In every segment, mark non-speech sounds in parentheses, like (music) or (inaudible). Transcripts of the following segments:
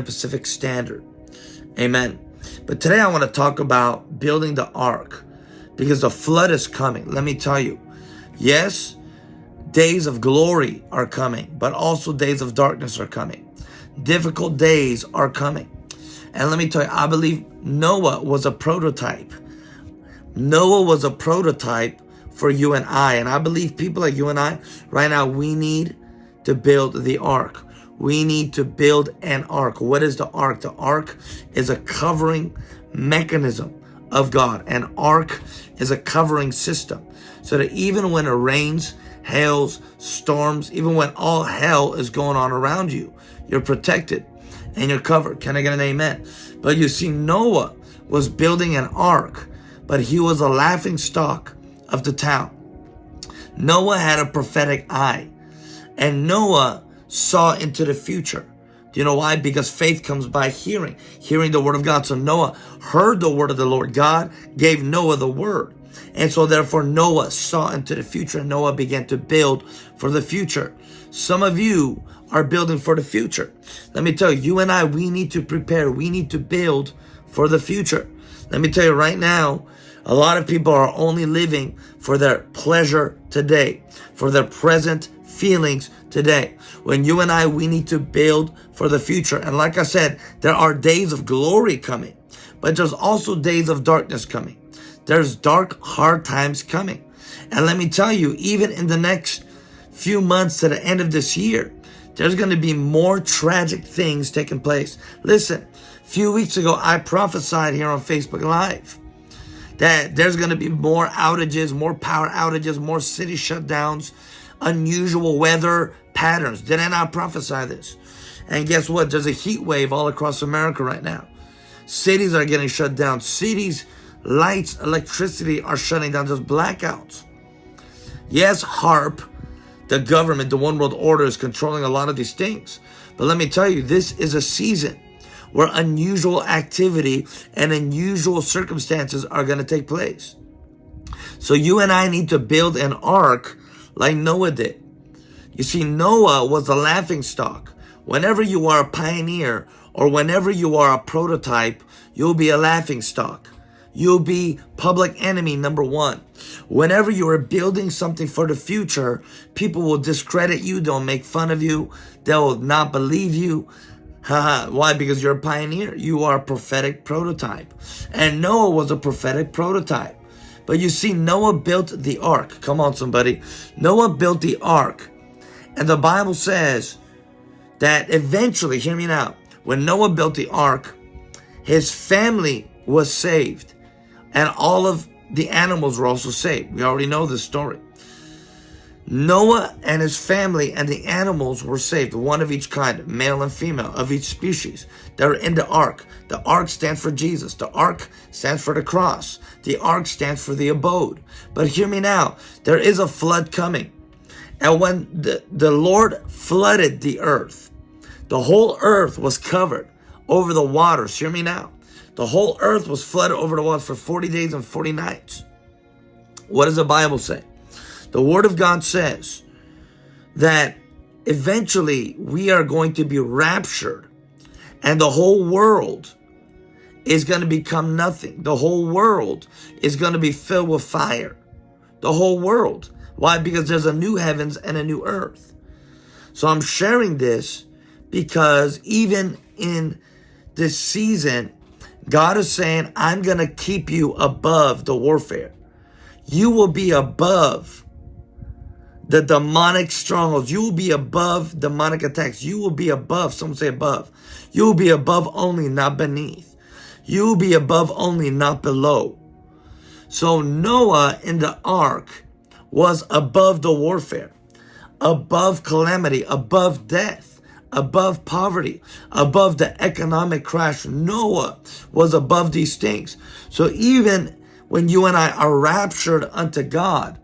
Pacific Standard. Amen. But today I want to talk about building the ark because the flood is coming. Let me tell you, yes, days of glory are coming, but also days of darkness are coming. Difficult days are coming. And let me tell you, I believe Noah was a prototype. Noah was a prototype for you and I. And I believe people like you and I, right now, we need to build the ark. We need to build an ark. What is the ark? The ark is a covering mechanism of God. An ark is a covering system. So that even when it rains, hails, storms, even when all hell is going on around you, you're protected and you're covered. Can I get an amen? But you see, Noah was building an ark, but he was a laughing stock of the town. Noah had a prophetic eye, and Noah saw into the future. Do you know why? Because faith comes by hearing, hearing the word of God. So Noah heard the word of the Lord. God gave Noah the word. And so therefore Noah saw into the future and Noah began to build for the future. Some of you are building for the future. Let me tell you, you and I, we need to prepare. We need to build for the future. Let me tell you right now, a lot of people are only living for their pleasure today, for their present feelings today. When you and I, we need to build for the future. And like I said, there are days of glory coming, but there's also days of darkness coming. There's dark, hard times coming. And let me tell you, even in the next few months to the end of this year, there's going to be more tragic things taking place. Listen, a few weeks ago, I prophesied here on Facebook Live that there's going to be more outages, more power outages, more city shutdowns, unusual weather patterns. Did I not prophesy this? And guess what? There's a heat wave all across America right now. Cities are getting shut down. Cities, lights, electricity are shutting down. There's blackouts. Yes, HAARP, the government, the one world order is controlling a lot of these things. But let me tell you, this is a season where unusual activity and unusual circumstances are going to take place. So you and I need to build an ark like Noah did. You see, Noah was a laughing stock. Whenever you are a pioneer or whenever you are a prototype, you'll be a laughing stock. You'll be public enemy number one. Whenever you are building something for the future, people will discredit you. They'll make fun of you. They'll not believe you. Why? Because you're a pioneer. You are a prophetic prototype. And Noah was a prophetic prototype. But you see, Noah built the ark. Come on, somebody. Noah built the ark. And the Bible says that eventually, hear me now, when Noah built the ark, his family was saved and all of the animals were also saved. We already know this story. Noah and his family and the animals were saved, one of each kind, male and female, of each species. They were in the ark. The ark stands for Jesus. The ark stands for the cross. The ark stands for the abode. But hear me now, there is a flood coming. And when the, the Lord flooded the earth, the whole earth was covered over the waters. Hear me now. The whole earth was flooded over the waters for 40 days and 40 nights. What does the Bible say? The Word of God says that eventually we are going to be raptured and the whole world is going to become nothing. The whole world is going to be filled with fire. The whole world. Why? Because there's a new heavens and a new earth. So I'm sharing this because even in this season, God is saying, I'm going to keep you above the warfare. You will be above the demonic strongholds. You will be above demonic attacks. You will be above, some say above. You will be above only, not beneath. You will be above only, not below. So Noah in the ark was above the warfare, above calamity, above death above poverty, above the economic crash. Noah was above these things. So even when you and I are raptured unto God,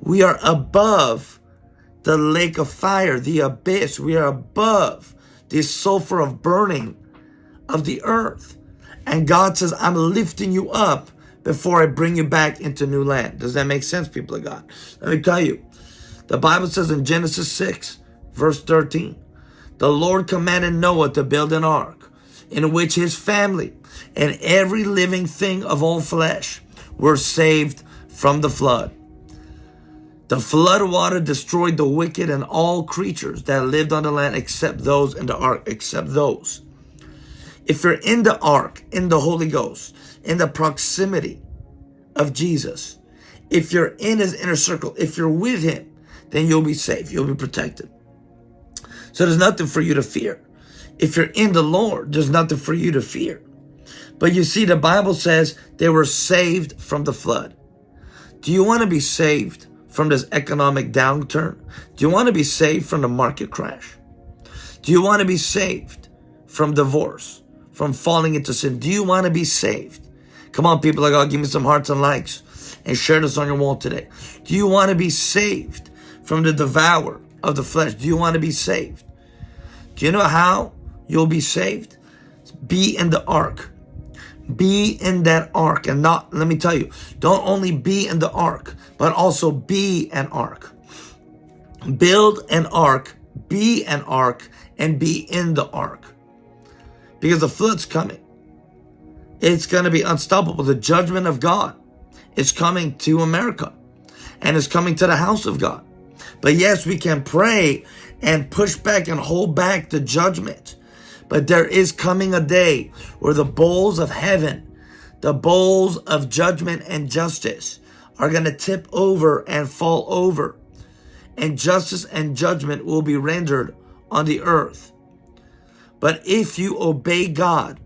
we are above the lake of fire, the abyss. We are above the sulfur of burning of the earth. And God says, I'm lifting you up before I bring you back into new land. Does that make sense, people of God? Let me tell you. The Bible says in Genesis 6, verse 13, the Lord commanded Noah to build an ark in which his family and every living thing of all flesh were saved from the flood. The flood water destroyed the wicked and all creatures that lived on the land except those in the ark, except those. If you're in the ark, in the Holy Ghost, in the proximity of Jesus, if you're in his inner circle, if you're with him, then you'll be safe. You'll be protected. So there's nothing for you to fear. If you're in the Lord, there's nothing for you to fear. But you see, the Bible says they were saved from the flood. Do you want to be saved from this economic downturn? Do you want to be saved from the market crash? Do you want to be saved from divorce, from falling into sin? Do you want to be saved? Come on, people of God, give me some hearts and likes and share this on your wall today. Do you want to be saved from the devour of the flesh? Do you want to be saved? Do you know how you'll be saved? Be in the ark. Be in that ark and not, let me tell you, don't only be in the ark, but also be an ark. Build an ark, be an ark, and be in the ark. Because the flood's coming. It's going to be unstoppable. The judgment of God is coming to America and is coming to the house of God. But yes, we can pray and push back and hold back the judgment. But there is coming a day where the bowls of heaven, the bowls of judgment and justice are going to tip over and fall over. And justice and judgment will be rendered on the earth. But if you obey God,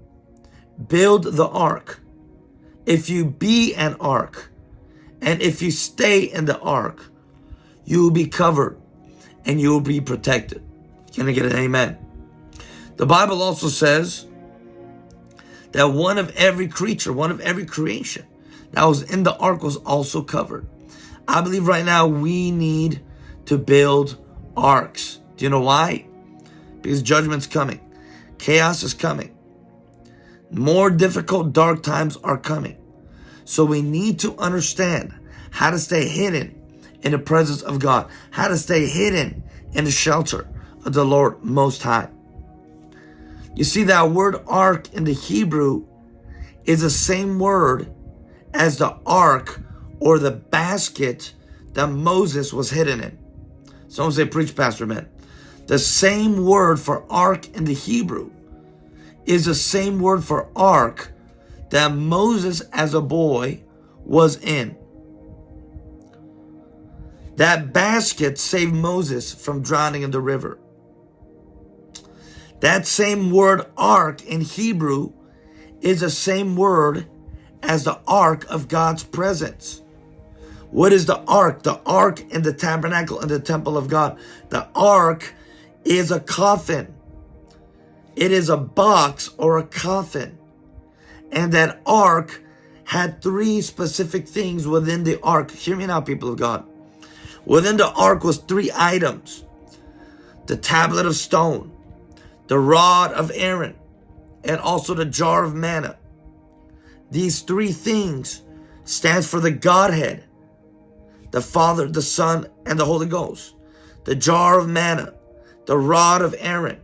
build the ark, if you be an ark, and if you stay in the ark, you will be covered and you will be protected. Can I get an amen? The Bible also says that one of every creature, one of every creation that was in the ark was also covered. I believe right now we need to build arks. Do you know why? Because judgment's coming. Chaos is coming. More difficult dark times are coming. So we need to understand how to stay hidden in the presence of God, how to stay hidden in the shelter of the Lord Most High. You see, that word ark in the Hebrew is the same word as the ark or the basket that Moses was hidden in. Someone say, preach, Pastor Man. The same word for ark in the Hebrew is the same word for ark that Moses as a boy was in. That basket saved Moses from drowning in the river. That same word ark in Hebrew is the same word as the ark of God's presence. What is the ark? The ark in the tabernacle in the temple of God. The ark is a coffin. It is a box or a coffin. And that ark had three specific things within the ark. Hear me now, people of God. Within the ark was three items. The tablet of stone, the rod of Aaron, and also the jar of manna. These three things stands for the Godhead, the Father, the Son, and the Holy Ghost. The jar of manna, the rod of Aaron,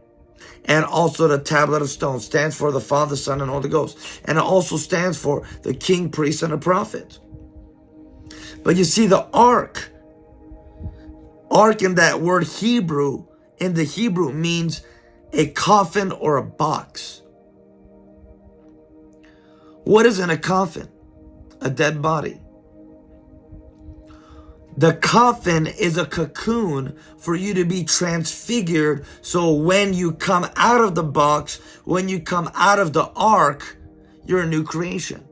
and also the tablet of stone stands for the Father, Son, and Holy Ghost. And it also stands for the king, priest, and the prophet. But you see, the ark Ark in that word Hebrew, in the Hebrew means a coffin or a box. What is in a coffin? A dead body. The coffin is a cocoon for you to be transfigured. So when you come out of the box, when you come out of the ark, you're a new creation.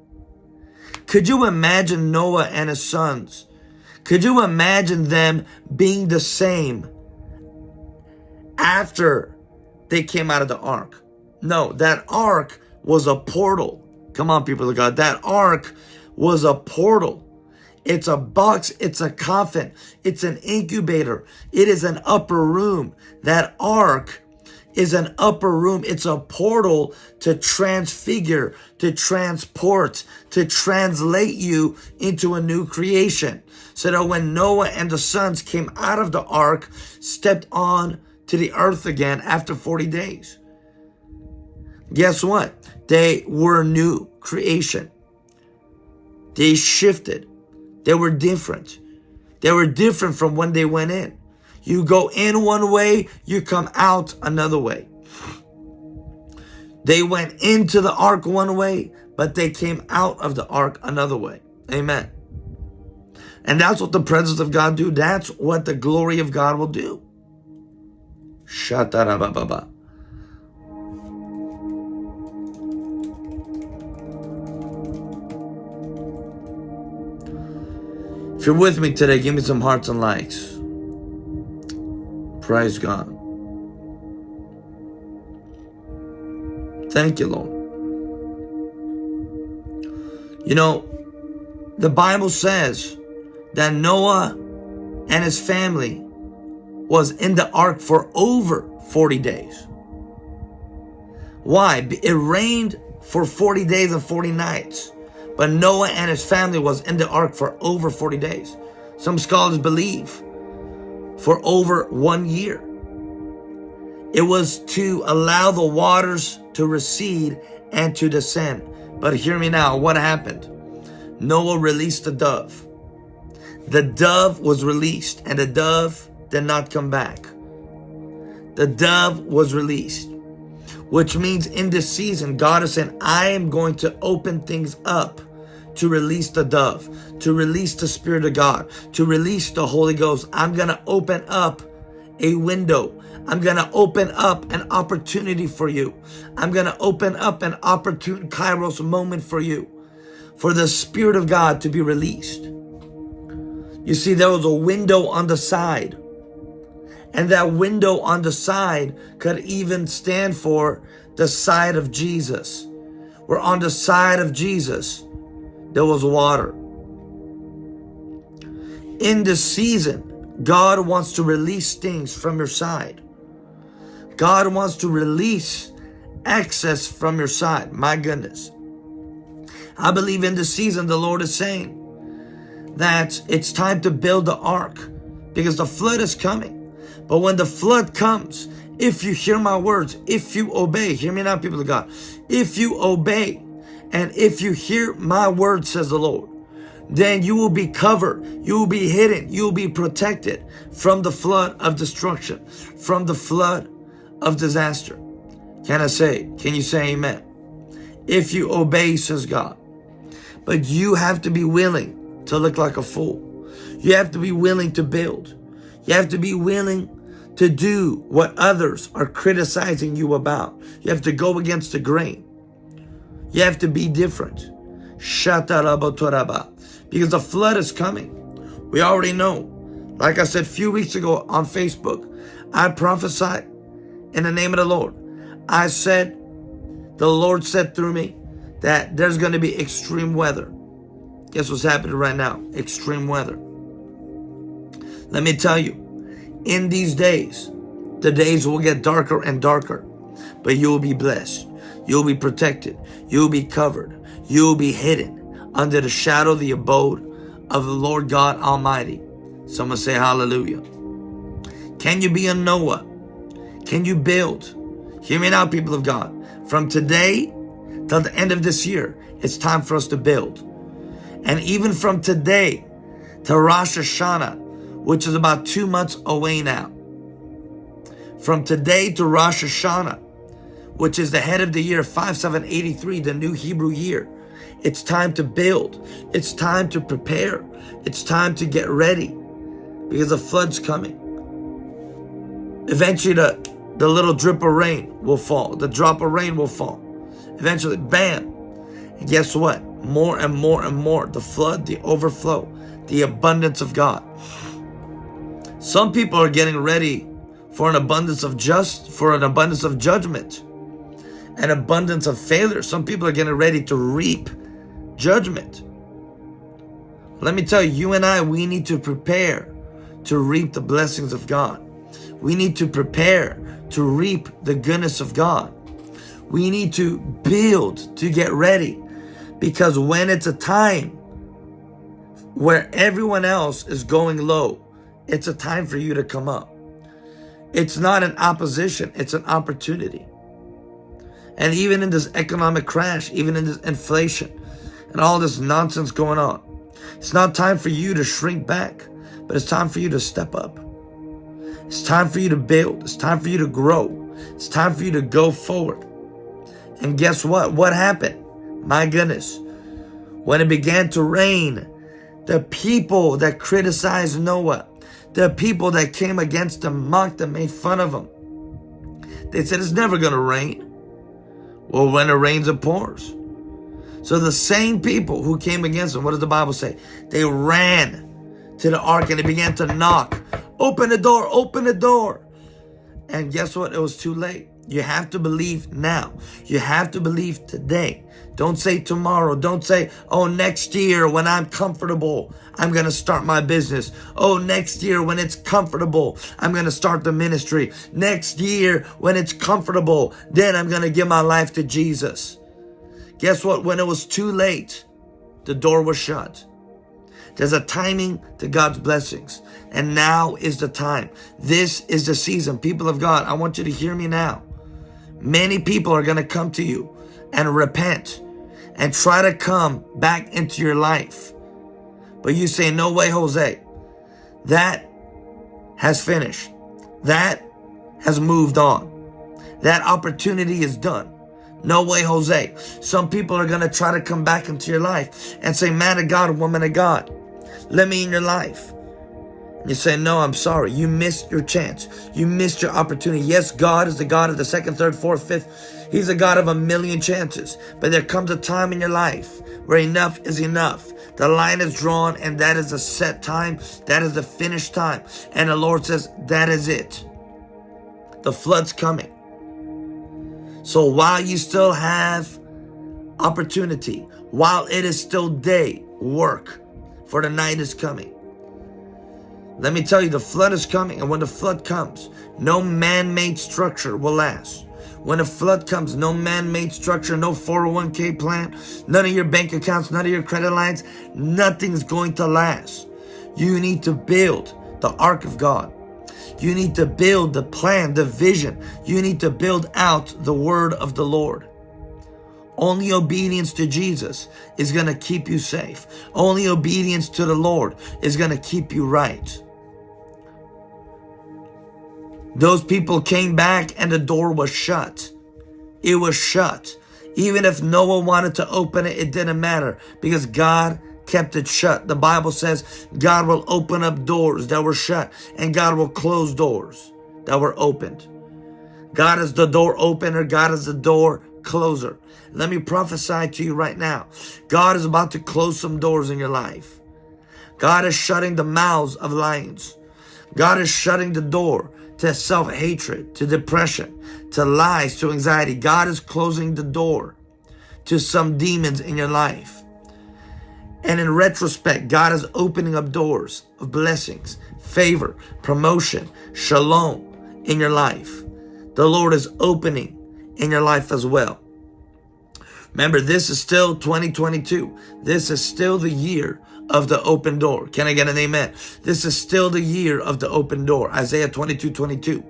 Could you imagine Noah and his sons could you imagine them being the same after they came out of the ark? No, that ark was a portal. Come on, people of God. That ark was a portal. It's a box. It's a coffin. It's an incubator. It is an upper room. That ark is an upper room. It's a portal to transfigure, to transport, to translate you into a new creation. So that when Noah and the sons came out of the ark, stepped on to the earth again after 40 days. Guess what? They were new creation. They shifted. They were different. They were different from when they went in. You go in one way, you come out another way. They went into the ark one way, but they came out of the ark another way. Amen. And that's what the presence of God do. That's what the glory of God will do. Shatarababa. If you're with me today, give me some hearts and likes. Praise God. Thank you, Lord. You know, the Bible says that Noah and his family was in the ark for over 40 days. Why? It rained for 40 days and 40 nights. But Noah and his family was in the ark for over 40 days. Some scholars believe for over one year. It was to allow the waters to recede and to descend. But hear me now, what happened? Noah released a dove. The dove was released and the dove did not come back. The dove was released, which means in this season, God is saying, I am going to open things up to release the dove, to release the Spirit of God, to release the Holy Ghost. I'm going to open up a window. I'm going to open up an opportunity for you. I'm going to open up an opportune Kairos moment for you, for the Spirit of God to be released. You see, there was a window on the side. And that window on the side could even stand for the side of Jesus. We're on the side of Jesus there was water. In this season, God wants to release things from your side. God wants to release access from your side. My goodness. I believe in this season, the Lord is saying that it's time to build the ark because the flood is coming. But when the flood comes, if you hear my words, if you obey, hear me now, people of God, if you obey, and if you hear my word, says the Lord, then you will be covered, you will be hidden, you will be protected from the flood of destruction, from the flood of disaster. Can I say, can you say amen? If you obey, says God. But you have to be willing to look like a fool. You have to be willing to build. You have to be willing to do what others are criticizing you about. You have to go against the grain. You have to be different. Because the flood is coming. We already know. Like I said a few weeks ago on Facebook, I prophesied in the name of the Lord. I said, the Lord said through me that there's going to be extreme weather. Guess what's happening right now? Extreme weather. Let me tell you, in these days, the days will get darker and darker, but you will be blessed. You'll be protected. You'll be covered. You'll be hidden under the shadow of the abode of the Lord God Almighty. Someone say hallelujah. Can you be a Noah? Can you build? Hear me now, people of God. From today till the end of this year, it's time for us to build. And even from today to Rosh Hashanah, which is about two months away now. From today to Rosh Hashanah, which is the head of the year 5783, the new Hebrew year. It's time to build. It's time to prepare. It's time to get ready because the flood's coming. Eventually, the, the little drip of rain will fall. The drop of rain will fall. Eventually, bam. And guess what? More and more and more. The flood, the overflow, the abundance of God. Some people are getting ready for an abundance of just, for an abundance of judgment an abundance of failure. Some people are getting ready to reap judgment. Let me tell you, you and I, we need to prepare to reap the blessings of God. We need to prepare to reap the goodness of God. We need to build to get ready because when it's a time where everyone else is going low, it's a time for you to come up. It's not an opposition, it's an opportunity. And even in this economic crash, even in this inflation and all this nonsense going on, it's not time for you to shrink back, but it's time for you to step up. It's time for you to build. It's time for you to grow. It's time for you to go forward. And guess what? What happened? My goodness. When it began to rain, the people that criticized Noah, the people that came against him, mocked him, made fun of him. They said it's never going to rain. Well, when it rains, it pours. So the same people who came against him, what does the Bible say? They ran to the ark and they began to knock. Open the door, open the door. And guess what? It was too late. You have to believe now. You have to believe today. Don't say tomorrow. Don't say, oh, next year when I'm comfortable, I'm going to start my business. Oh, next year when it's comfortable, I'm going to start the ministry. Next year when it's comfortable, then I'm going to give my life to Jesus. Guess what? When it was too late, the door was shut. There's a timing to God's blessings. And now is the time. This is the season. People of God, I want you to hear me now. Many people are going to come to you and repent and try to come back into your life. But you say, no way, Jose. That has finished. That has moved on. That opportunity is done. No way, Jose. Some people are going to try to come back into your life and say, man of God, woman of God, let me in your life. You say, no, I'm sorry. You missed your chance. You missed your opportunity. Yes, God is the God of the second, third, fourth, fifth. He's a God of a million chances. But there comes a time in your life where enough is enough. The line is drawn and that is a set time. That is the finished time. And the Lord says, that is it. The flood's coming. So while you still have opportunity, while it is still day, work, for the night is coming. Let me tell you, the flood is coming, and when the flood comes, no man-made structure will last. When a flood comes, no man-made structure, no 401k plan, none of your bank accounts, none of your credit lines, nothing's going to last. You need to build the ark of God. You need to build the plan, the vision. You need to build out the word of the Lord. Only obedience to Jesus is going to keep you safe. Only obedience to the Lord is going to keep you right. Those people came back and the door was shut. It was shut. Even if Noah wanted to open it, it didn't matter because God kept it shut. The Bible says God will open up doors that were shut and God will close doors that were opened. God is the door opener. God is the door closer. Let me prophesy to you right now. God is about to close some doors in your life. God is shutting the mouths of lions. God is shutting the door to self-hatred, to depression, to lies, to anxiety. God is closing the door to some demons in your life. And in retrospect, God is opening up doors of blessings, favor, promotion, shalom in your life. The Lord is opening in your life as well. Remember, this is still 2022. This is still the year of the open door. Can I get an amen? This is still the year of the open door. Isaiah 22, 22.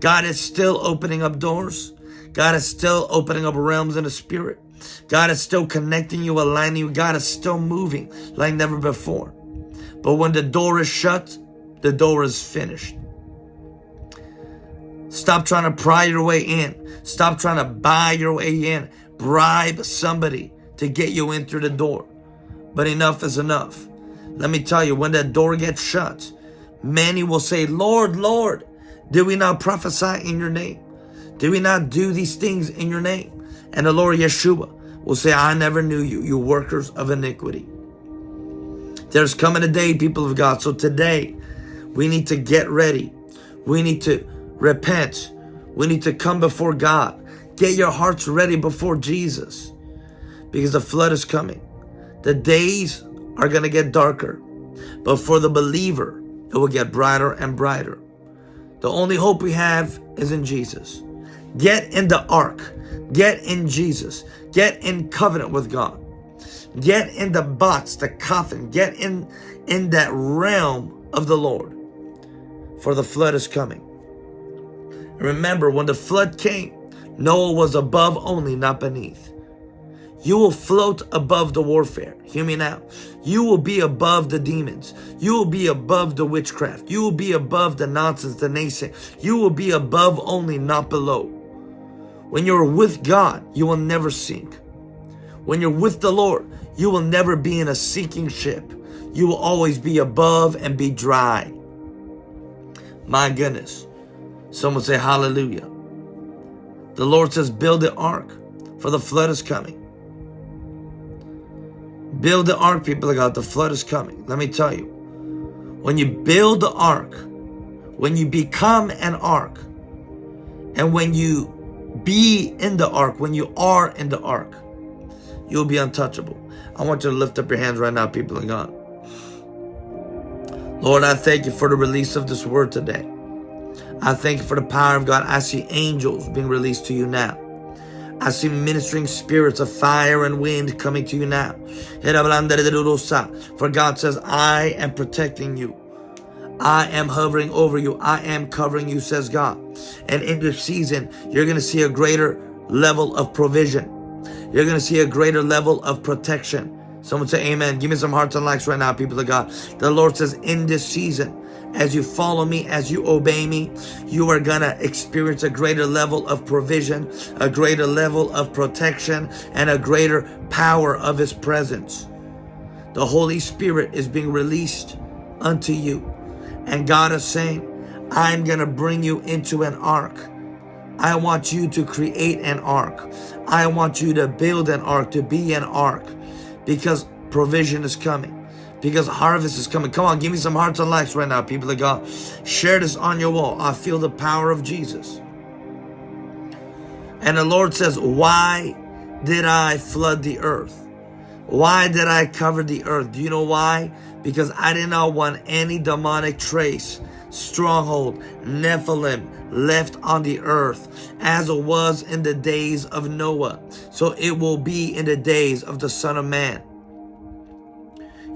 God is still opening up doors. God is still opening up realms in the spirit. God is still connecting you, aligning you. God is still moving like never before. But when the door is shut, the door is finished. Stop trying to pry your way in. Stop trying to buy your way in. Bribe somebody to get you in through the door. But enough is enough. Let me tell you, when that door gets shut, many will say, Lord, Lord, did we not prophesy in your name? Did we not do these things in your name? And the Lord Yeshua will say, I never knew you, you workers of iniquity. There's coming a day, people of God. So today, we need to get ready. We need to repent. We need to come before God. Get your hearts ready before Jesus because the flood is coming. The days are going to get darker, but for the believer, it will get brighter and brighter. The only hope we have is in Jesus. Get in the ark. Get in Jesus. Get in covenant with God. Get in the box, the coffin. Get in, in that realm of the Lord. For the flood is coming. Remember, when the flood came, Noah was above only, not beneath. You will float above the warfare. Hear me now. You will be above the demons. You will be above the witchcraft. You will be above the nonsense, the naysay. You will be above only, not below. When you're with God, you will never sink. When you're with the Lord, you will never be in a sinking ship. You will always be above and be dry. My goodness. Someone say hallelujah. The Lord says, build the ark, for the flood is coming. Build the ark, people of God. The flood is coming. Let me tell you. When you build the ark, when you become an ark, and when you be in the ark, when you are in the ark, you'll be untouchable. I want you to lift up your hands right now, people of God. Lord, I thank you for the release of this word today. I thank you for the power of God. I see angels being released to you now. I see ministering spirits of fire and wind coming to you now. For God says, I am protecting you. I am hovering over you. I am covering you, says God. And in this season, you're going to see a greater level of provision. You're going to see a greater level of protection. Someone say amen. Give me some hearts and likes right now, people of God. The Lord says in this season, as you follow me, as you obey me, you are going to experience a greater level of provision, a greater level of protection, and a greater power of his presence. The Holy Spirit is being released unto you. And God is saying, I'm going to bring you into an ark. I want you to create an ark. I want you to build an ark, to be an ark, because provision is coming because harvest is coming. Come on, give me some hearts and likes right now, people of God. Share this on your wall. I feel the power of Jesus. And the Lord says, why did I flood the earth? Why did I cover the earth? Do you know why? Because I did not want any demonic trace, stronghold, Nephilim left on the earth as it was in the days of Noah. So it will be in the days of the Son of Man.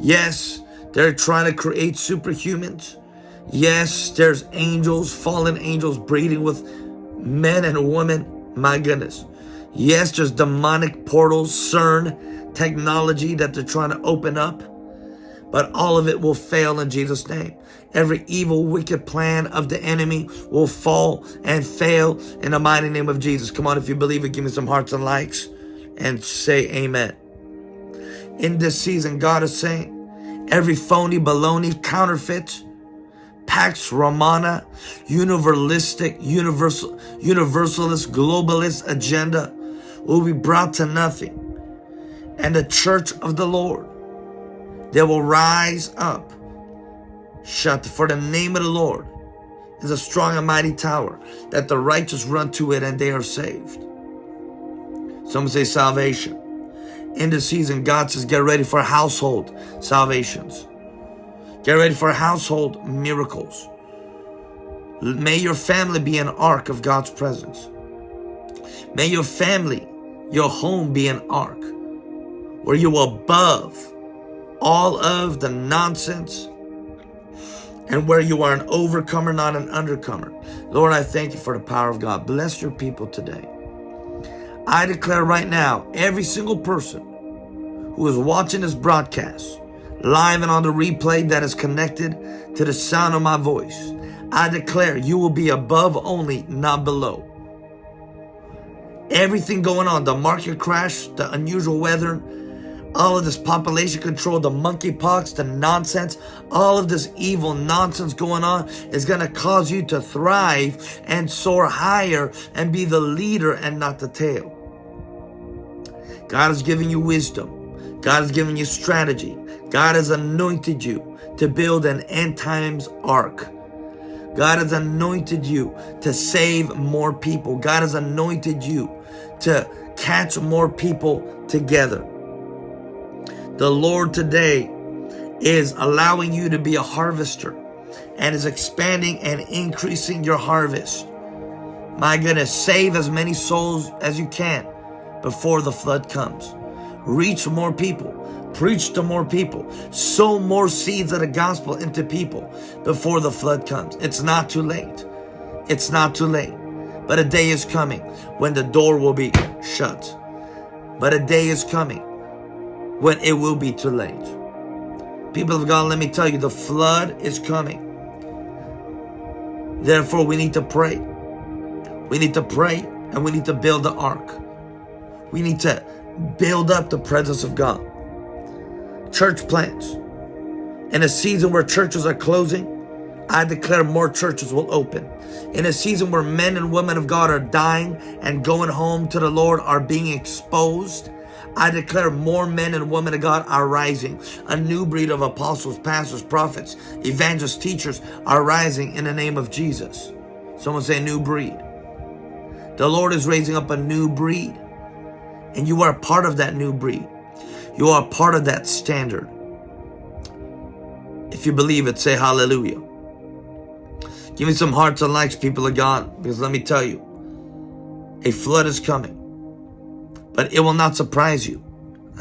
Yes, they're trying to create superhumans. Yes, there's angels, fallen angels breeding with men and women. My goodness. Yes, there's demonic portals, CERN, technology that they're trying to open up. But all of it will fail in Jesus' name. Every evil, wicked plan of the enemy will fall and fail in the mighty name of Jesus. Come on, if you believe it, give me some hearts and likes and say amen in this season, God is saying every phony, baloney, counterfeit, Pax Romana, universalistic, universal, universalist, globalist agenda will be brought to nothing. And the church of the Lord, they will rise up. Shut for the name of the Lord is a strong and mighty tower that the righteous run to it and they are saved. Some say salvation in the season, God says, get ready for household salvations. Get ready for household miracles. May your family be an ark of God's presence. May your family, your home be an ark where you above all of the nonsense and where you are an overcomer, not an undercomer. Lord, I thank you for the power of God. Bless your people today. I declare right now, every single person who is watching this broadcast, live and on the replay that is connected to the sound of my voice, I declare you will be above only, not below. Everything going on, the market crash, the unusual weather, all of this population control, the monkeypox, the nonsense, all of this evil nonsense going on is going to cause you to thrive and soar higher and be the leader and not the tail. God is giving you wisdom. God has given you strategy. God has anointed you to build an end times ark. God has anointed you to save more people. God has anointed you to catch more people together. The Lord today is allowing you to be a harvester and is expanding and increasing your harvest. My goodness, save as many souls as you can before the flood comes. Reach more people. Preach to more people. Sow more seeds of the gospel into people before the flood comes. It's not too late. It's not too late. But a day is coming when the door will be shut. But a day is coming when it will be too late. People of God, let me tell you, the flood is coming. Therefore, we need to pray. We need to pray and we need to build the ark. We need to build up the presence of God. Church plants. In a season where churches are closing, I declare more churches will open. In a season where men and women of God are dying and going home to the Lord are being exposed, I declare more men and women of God are rising. A new breed of apostles, pastors, prophets, evangelists, teachers are rising in the name of Jesus. Someone say new breed. The Lord is raising up a new breed. And you are part of that new breed. You are part of that standard. If you believe it, say hallelujah. Give me some hearts and likes, people of God, because let me tell you, a flood is coming, but it will not surprise you. (laughs)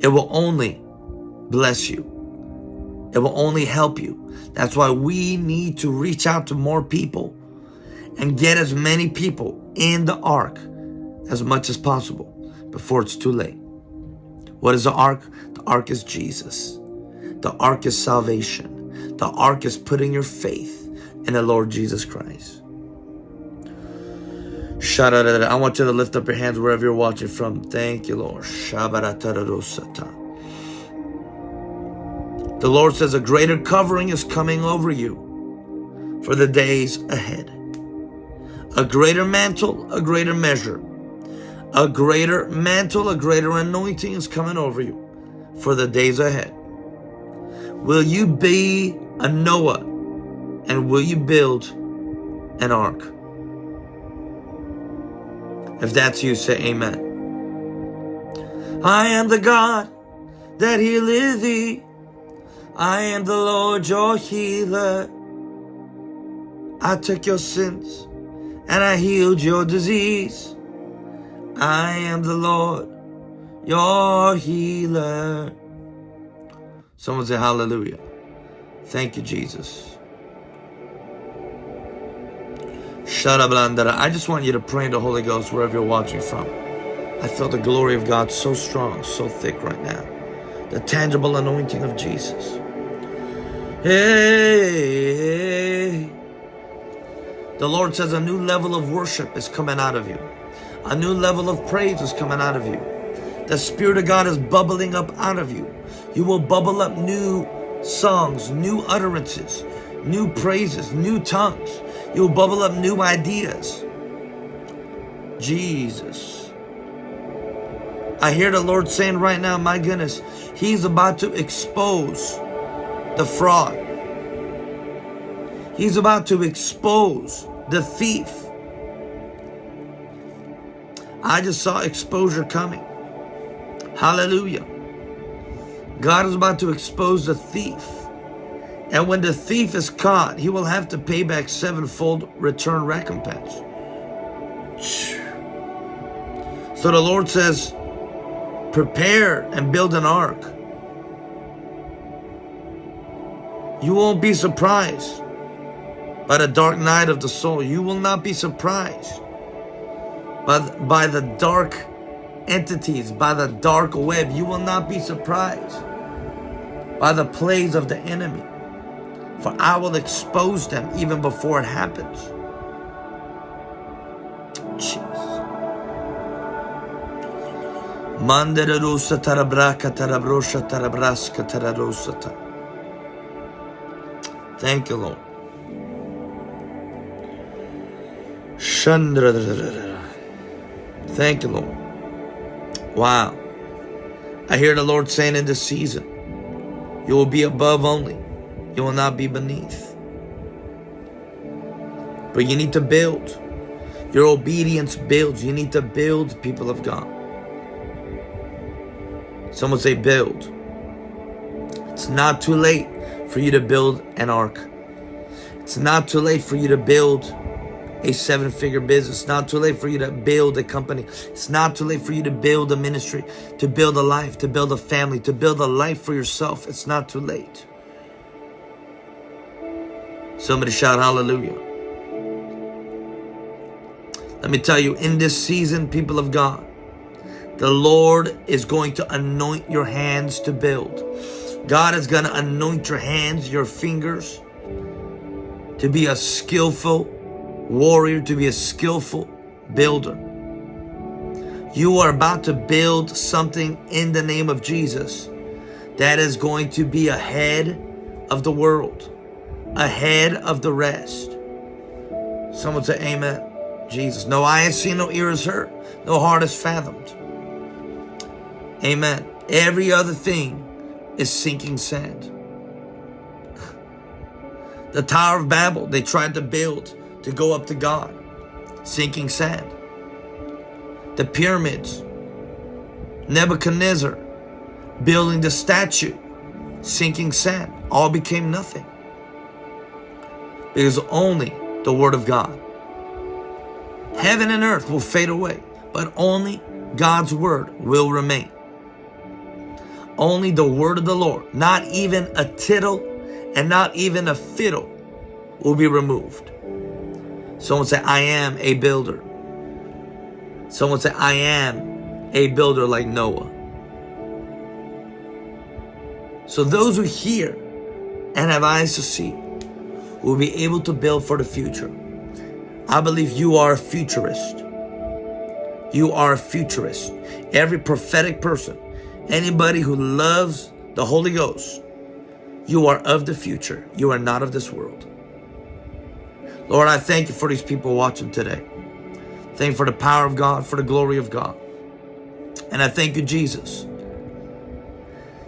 it will only bless you. It will only help you. That's why we need to reach out to more people and get as many people in the ark as much as possible before it's too late. What is the ark? The ark is Jesus. The ark is salvation. The ark is putting your faith in the Lord Jesus Christ. I want you to lift up your hands wherever you're watching from. Thank you, Lord. The Lord says a greater covering is coming over you for the days ahead. A greater mantle, a greater measure. A greater mantle, a greater anointing is coming over you for the days ahead. Will you be a Noah and will you build an ark? If that's you, say amen. I am the God that healeth thee. I am the Lord your healer. I took your sins and I healed your disease. I am the Lord your healer. Someone say hallelujah. Thank you, Jesus. I just want you to pray in the Holy Ghost wherever you're watching from. I feel the glory of God so strong, so thick right now. The tangible anointing of Jesus. Hey, the Lord says a new level of worship is coming out of you. A new level of praise is coming out of you. The Spirit of God is bubbling up out of you. You will bubble up new songs, new utterances, new praises, new tongues. You'll bubble up new ideas. Jesus. I hear the Lord saying right now, my goodness, He's about to expose the fraud. He's about to expose the thief. I just saw exposure coming. Hallelujah. God is about to expose the thief. And when the thief is caught, he will have to pay back sevenfold return recompense. So the Lord says, prepare and build an ark. You won't be surprised by the dark night of the soul. You will not be surprised by, by the dark entities, by the dark web. You will not be surprised by the plays of the enemy for I will expose them even before it happens. Tararosata. Thank you, Lord. Thank you, Lord. Wow. I hear the Lord saying in this season, you will be above only you will not be beneath. But you need to build. Your obedience builds. You need to build, people of God. Someone say build. It's not too late for you to build an ark. It's not too late for you to build a seven figure business. It's not too late for you to build a company. It's not too late for you to build a ministry, to build a life, to build a family, to build a life for yourself. It's not too late. Somebody shout hallelujah. Let me tell you, in this season, people of God, the Lord is going to anoint your hands to build. God is going to anoint your hands, your fingers, to be a skillful warrior, to be a skillful builder. You are about to build something in the name of Jesus that is going to be ahead of the world, ahead of the rest. Someone say, Amen. Jesus. No eye has seen, no ear has heard, no heart has fathomed. Amen. Every other thing is sinking sand. (laughs) The Tower of Babel, they tried to build to go up to God, sinking sand. The pyramids, Nebuchadnezzar building the statue, sinking sand, all became nothing. Because only the Word of God. Heaven and earth will fade away, but only God's Word will remain. Only the Word of the Lord, not even a tittle and not even a fiddle will be removed. Someone say, I am a builder. Someone say, I am a builder like Noah. So those who hear and have eyes to see will be able to build for the future. I believe you are a futurist. You are a futurist. Every prophetic person, anybody who loves the Holy Ghost, you are of the future. You are not of this world. Lord, I thank you for these people watching today. Thank you for the power of God, for the glory of God. And I thank you, Jesus,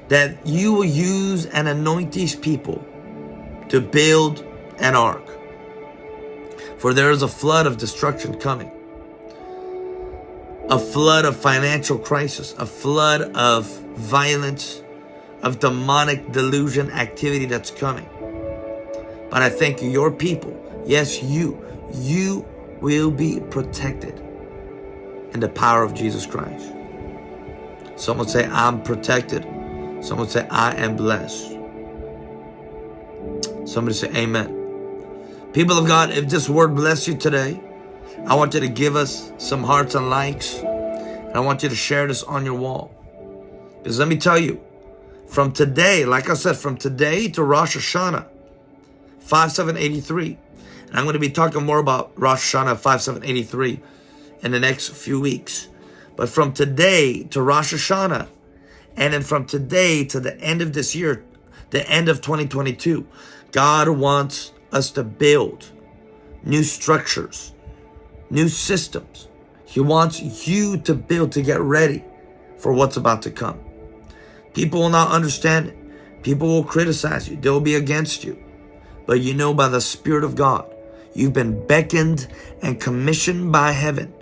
that you will use and anoint these people to build an ark. For there is a flood of destruction coming. A flood of financial crisis, a flood of violence, of demonic delusion activity that's coming. But I thank you, your people, yes, you, you will be protected in the power of Jesus Christ. Someone say, I'm protected. Someone say, I am blessed. Somebody say, Amen. People of God, if this word bless you today, I want you to give us some hearts and likes. And I want you to share this on your wall. Because let me tell you, from today, like I said, from today to Rosh Hashanah, 5783. And I'm going to be talking more about Rosh Hashanah 5783 in the next few weeks. But from today to Rosh Hashanah, and then from today to the end of this year, the end of 2022, God wants us to build new structures, new systems. He wants you to build to get ready for what's about to come. People will not understand it. People will criticize you. They will be against you. But you know by the Spirit of God, you've been beckoned and commissioned by heaven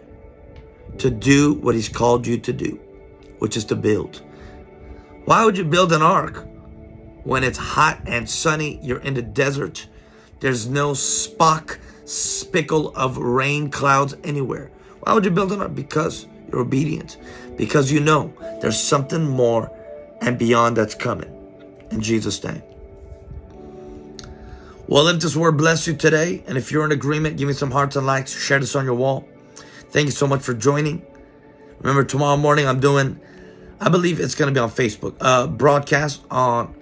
to do what he's called you to do, which is to build. Why would you build an ark when it's hot and sunny? You're in the desert there's no spock, spickle of rain clouds anywhere. Why would you build an ark? Because you're obedient. Because you know there's something more and beyond that's coming. In Jesus' name. Well, if this word bless you today, and if you're in agreement, give me some hearts and likes, share this on your wall. Thank you so much for joining. Remember, tomorrow morning I'm doing, I believe it's going to be on Facebook, uh, broadcast on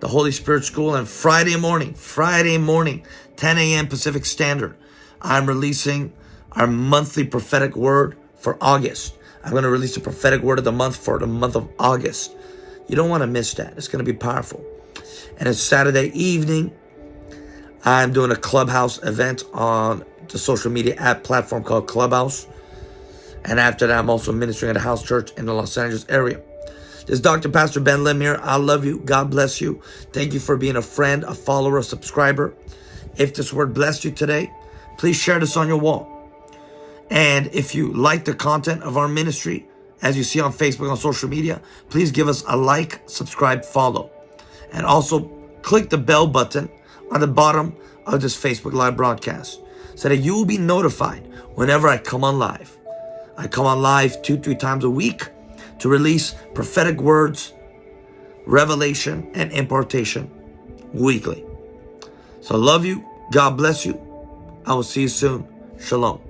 the Holy Spirit School. And Friday morning, Friday morning, 10 a.m. Pacific Standard, I'm releasing our monthly prophetic word for August. I'm going to release the prophetic word of the month for the month of August. You don't want to miss that. It's going to be powerful. And it's Saturday evening. I'm doing a Clubhouse event on the social media app platform called Clubhouse. And after that, I'm also ministering at a house church in the Los Angeles area. This is Dr. Pastor Ben Lim here. I love you. God bless you. Thank you for being a friend, a follower, a subscriber. If this word blessed you today, please share this on your wall. And if you like the content of our ministry, as you see on Facebook, on social media, please give us a like, subscribe, follow. And also click the bell button on the bottom of this Facebook Live broadcast so that you will be notified whenever I come on live. I come on live two, three times a week to release prophetic words, revelation, and impartation weekly. So I love you. God bless you. I will see you soon. Shalom.